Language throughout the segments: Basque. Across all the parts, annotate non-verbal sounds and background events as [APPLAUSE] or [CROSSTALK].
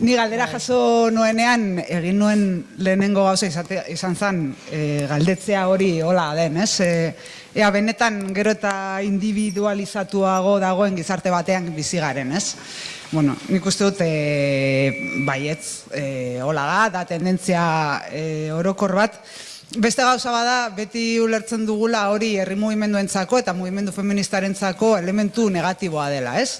Ni galdera jaso nuenean, egin nuen lehenengo gauza izate, izan zen e, galdetzea hori hola den, ez? E, ea benetan gero eta individualizatuago dagoen gizarte batean bizi garen, ez? Bueno, nik uste dut e, baietz e, hola da, da tendentzia e, orokor bat, Beste gauza bada, beti ulertzen dugula hori herri mugimenduentzako eta mugimendu feministarentzako elementu negatiboa dela, ez?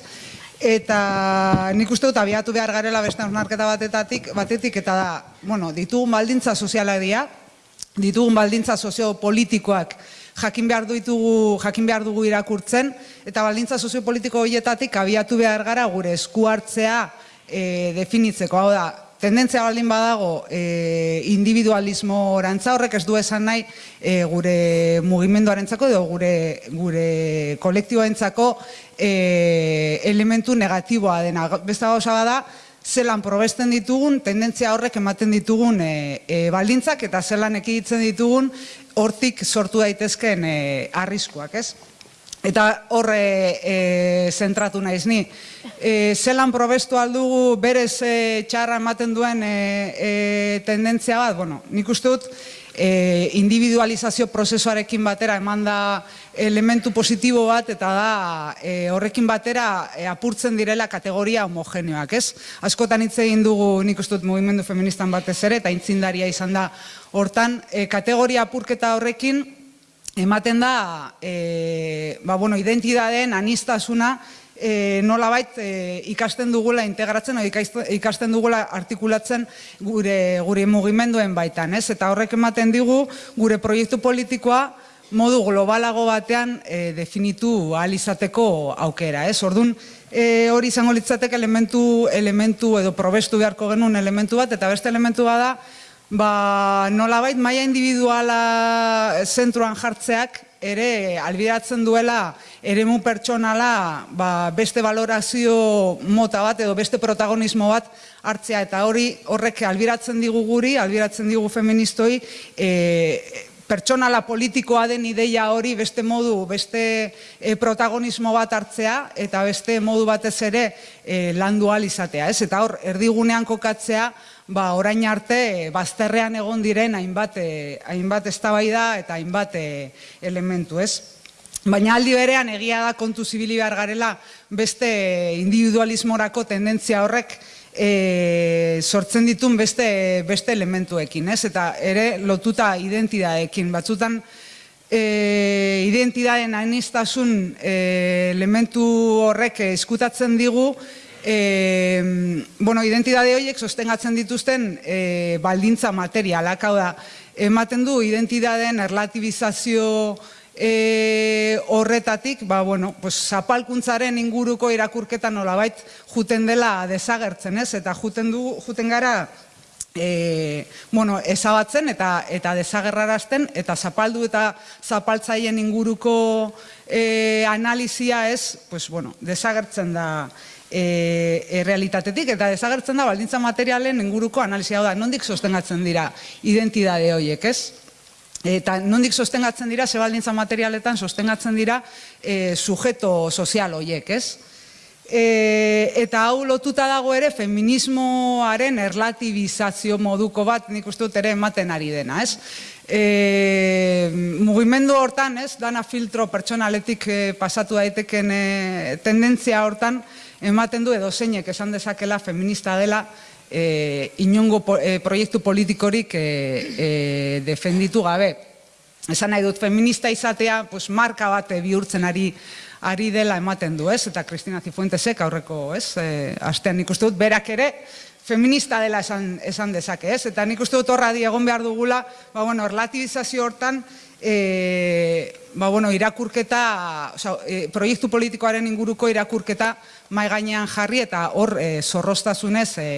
Eta nik uste dut abiatu behar garela beste hausnarketa batetatik, batetik eta da, bueno, ditugun baldintza sozialak dira, ditugun baldintza soziopolitikoak jakin behar ditugu, jakin behar dugu irakurtzen, eta baldintza soziopolitiko horietatik abiatu behar gara gure esku hartzea e, definitzeko. Hau da, tendentzia baldin badago e, individualismo orantza horrek ez du esan nahi e, gure mugimenduarentzako edo gure, gure kolektiboentzako e, elementu negatiboa dena. Beste gauza bada, zelan probesten ditugun, tendentzia horrek ematen ditugun e, e, baldintzak eta zelan ekiditzen ditugun hortik sortu daitezken e, arriskuak, ez? Eta horre e, zentratu naiz ni. E, zelan probestu aldugu berez e, txarra ematen duen e, e, tendentzia bat, bueno, nik uste dut e, individualizazio prozesuarekin batera eman da elementu positibo bat eta da e, horrekin batera e, apurtzen direla kategoria homogeneoak, ez? Askotan hitz egin dugu nik uste dut mugimendu feministan batez ere eta intzindaria izan da hortan e, kategoria apurketa horrekin ematen da e, ba, bueno, identidadeen anistasuna e, nolabait e, ikasten dugula integratzen o ikasten dugula artikulatzen gure gure mugimenduen baitan, ez? Eta horrek ematen digu gure proiektu politikoa modu globalago batean e, definitu ahal izateko aukera, ez? Ordun e, hori izango litzateke elementu elementu edo probestu beharko genuen elementu bat eta beste elementu bada ba, nolabait maila individuala zentruan jartzeak ere albiratzen duela eremu pertsonala ba, beste valorazio mota bat edo beste protagonismo bat hartzea eta hori horrek albiratzen digu guri, albiratzen digu feministoi e, pertsonala politikoa den ideia hori beste modu, beste e, protagonismo bat hartzea eta beste modu batez ere e, landu izatea. Ez? Eta hor, erdigunean kokatzea ba, orain arte bazterrean egon diren hainbat, e, hainbat eztabaida eta hainbat e, elementu, ez? Baina aldi berean egia da kontu zibili behar garela beste individualismorako tendentzia horrek e, sortzen ditun beste, beste elementuekin, ez? Eta ere lotuta identidadeekin, batzutan e, identidaden anistasun e, elementu horrek eskutatzen digu e, bueno, identidade horiek sostengatzen dituzten e, baldintza materialak, hau da, ematen du identidaden erlatibizazio e, horretatik, ba, bueno, pues, zapalkuntzaren inguruko irakurketa nolabait juten dela desagertzen, ez? Eta juten, du, juten gara e, bueno, ezabatzen eta eta desagerrarazten eta zapaldu eta zapaltzaien inguruko e, analizia ez, pues, bueno, desagertzen da e, e, realitatetik eta desagertzen da baldintza materialen inguruko analizia da, nondik sostengatzen dira identidade horiek, ez? Eta nondik sostengatzen dira, ze baldintza materialetan sostengatzen dira e, sujeto sozial horiek, ez? E, eta hau lotuta dago ere feminismoaren erlatibizazio moduko bat nik uste dut ere ematen ari dena, ez? E, mugimendu hortan, ez, dana filtro pertsonaletik e, pasatu daiteken e, tendentzia hortan, ematen du edo zeinek esan dezakela feminista dela e, inongo e, proiektu politikorik e, defenditu gabe. Esan nahi dut, feminista izatea, pues, marka bat bihurtzen ari ari dela ematen du, ez? Eta Cristina Cifuentesek aurreko, ez? E, astean nik uste dut, berak ere, feminista dela esan, esan dezake, ez? Eta nik uste dut horra di egon behar dugula, ba, bueno, relativizazio hortan, e, ba, bueno, irakurketa, oza, e, proiektu politikoaren inguruko irakurketa mai gainean jarri eta hor e, zorroztasunez e,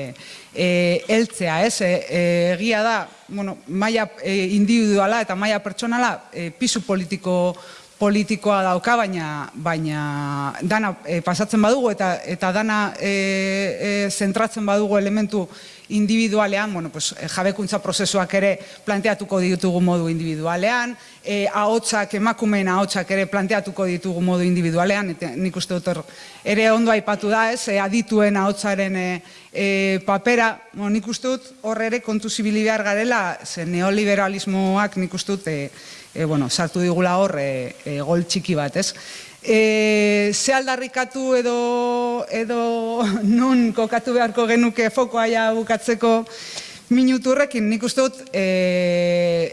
e, eltzea, ez? E, e, egia da, bueno, maia e, individuala eta maia pertsonala e, pisu politiko politikoa dauka, baina, baina dana e, pasatzen badugu eta, eta dana e, e, zentratzen badugu elementu individualean, bueno, pues, jabekuntza prozesuak ere planteatuko ditugu modu individualean, e, ahotsak, emakumeen ahotsak ere planteatuko ditugu modu individualean, eta nik uste dut ere ondo aipatu da, ez, e, adituen ahotsaren e, e, papera, mo, nik uste dut hor ere kontu zibili behar garela, ze neoliberalismoak nik uste dut, e, e, bueno, sartu digula hor e, e, gol txiki bat, ez? E, ze aldarrikatu edo, edo [LAUGHS] nun kokatu beharko genuke fokoa ja bukatzeko minutu horrekin, nik uste dut e,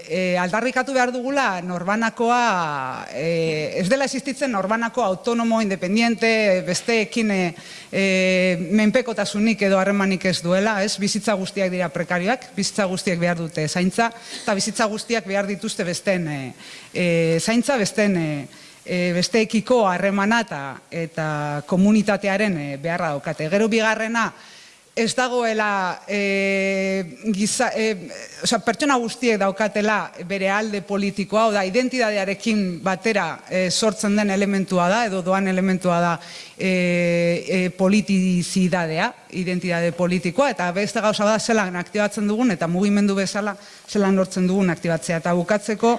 e, aldarrikatu behar dugula norbanakoa, e, ez dela existitzen norbanako autonomo, independiente, besteekin e, menpekotasunik edo harremanik ez duela, ez? Bizitza guztiak dira prekarioak, bizitza guztiak behar dute zaintza, eta bizitza guztiak behar dituzte besten e, e, zaintza, besten e, besteekiko harremana eta, eta komunitatearen beharra daukate. Gero bigarrena, ez dagoela e, giza, e, oza, pertsona guztiek daukatela bere alde politikoa, oda identidadearekin batera e, sortzen den elementua da, edo doan elementua da e, e, politizidadea, identidade politikoa, eta beste gauza da zelan aktibatzen dugun, eta mugimendu bezala zelan lortzen dugun aktibatzea. Eta bukatzeko,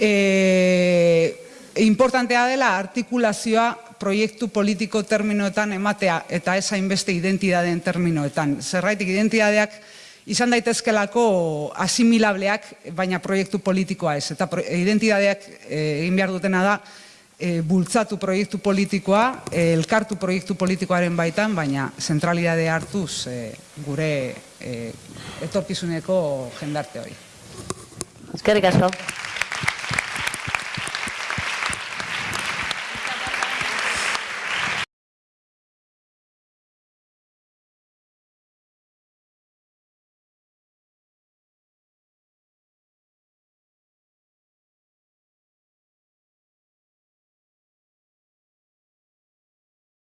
e, importantea dela artikulazioa proiektu politiko terminoetan ematea eta ez hainbeste identidadeen terminoetan. Zerraitik identidadeak izan daitezkelako asimilableak, baina proiektu politikoa ez. Eta identidadeak eh, egin behar dutena da, e, bultzatu proiektu politikoa, e, elkartu proiektu politikoaren baitan, baina zentralidade hartuz e, gure e, etorkizuneko jendarte hori. Eskerrik asko.